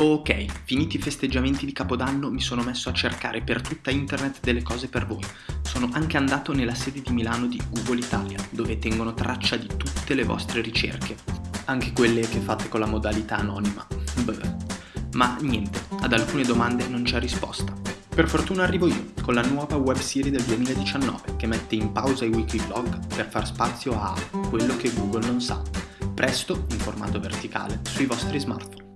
Ok, finiti i festeggiamenti di Capodanno mi sono messo a cercare per tutta internet delle cose per voi. Sono anche andato nella sede di Milano di Google Italia, dove tengono traccia di tutte le vostre ricerche, anche quelle che fate con la modalità anonima. Beh. Ma niente, ad alcune domande non c'è risposta. Per fortuna arrivo io, con la nuova web serie del 2019, che mette in pausa i wiki blog per far spazio a quello che Google non sa, presto in formato verticale sui vostri smartphone.